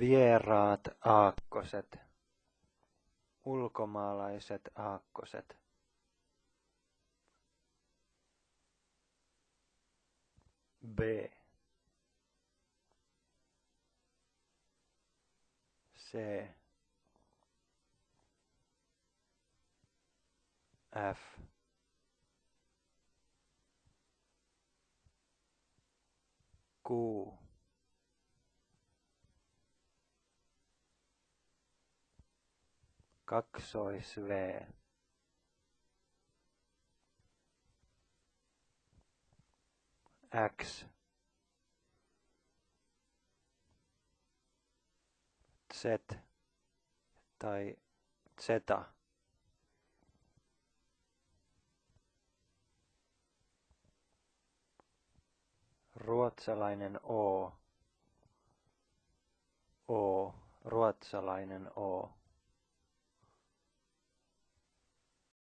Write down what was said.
Vieraat aakkoset. Ulkomaalaiset aakkoset. B. C. F. Q. kaksois V. X. Z. Tai Z. Ruotsalainen O. O. Ruotsalainen O